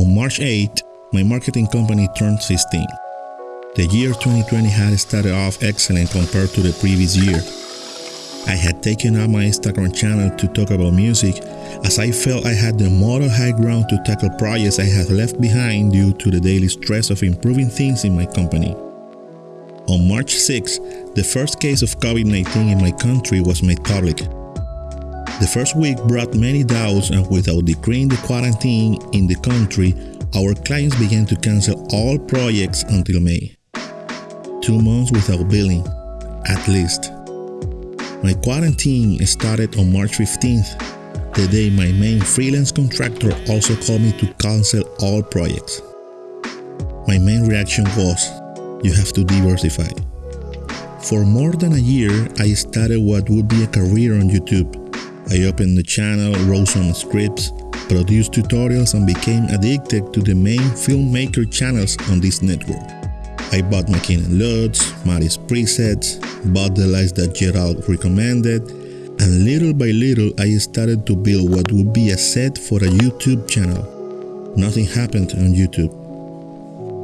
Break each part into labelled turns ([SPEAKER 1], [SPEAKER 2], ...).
[SPEAKER 1] On March 8, my marketing company turned 16. The year 2020 had started off excellent compared to the previous year. I had taken up my Instagram channel to talk about music as I felt I had the moral high ground to tackle projects I had left behind due to the daily stress of improving things in my company. On March 6, the first case of COVID 19 in my country was made public. The first week brought many doubts, and without decreeing the quarantine in the country, our clients began to cancel all projects until May. Two months without billing, at least. My quarantine started on March 15th, the day my main freelance contractor also called me to cancel all projects. My main reaction was, you have to diversify. For more than a year, I started what would be a career on YouTube. I opened the channel, wrote some scripts, produced tutorials and became addicted to the main filmmaker channels on this network. I bought Makin & Lutz, Mari's presets, bought the lights that Gerald recommended, and little by little I started to build what would be a set for a YouTube channel. Nothing happened on YouTube.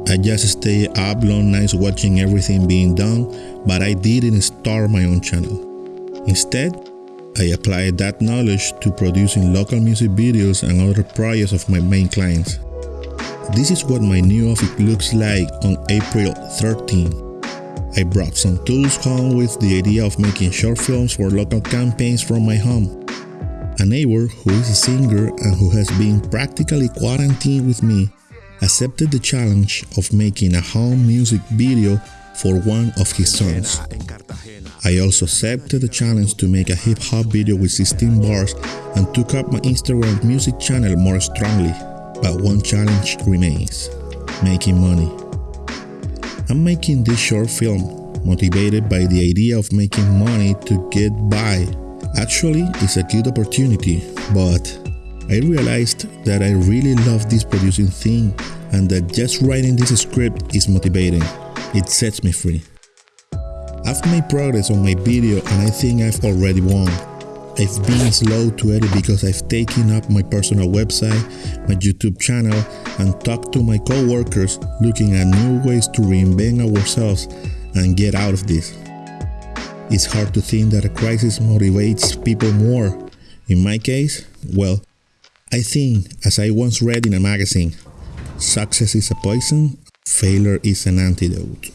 [SPEAKER 1] I just stayed up long nights watching everything being done, but I didn't start my own channel. Instead, I applied that knowledge to producing local music videos and other projects of my main clients. This is what my new office looks like on April 13. I brought some tools home with the idea of making short films for local campaigns from my home. A neighbor who is a singer and who has been practically quarantined with me accepted the challenge of making a home music video for one of his songs. I also accepted the challenge to make a hip hop video with 16 bars and took up my Instagram music channel more strongly. But one challenge remains making money. I'm making this short film motivated by the idea of making money to get by. Actually, it's a good opportunity, but I realized that I really love this producing thing and that just writing this script is motivating. It sets me free. I've made progress on my video and I think I've already won. I've been slow to edit because I've taken up my personal website, my YouTube channel, and talked to my co-workers looking at new ways to reinvent ourselves and get out of this. It's hard to think that a crisis motivates people more. In my case, well, I think, as I once read in a magazine, success is a poison, failure is an antidote.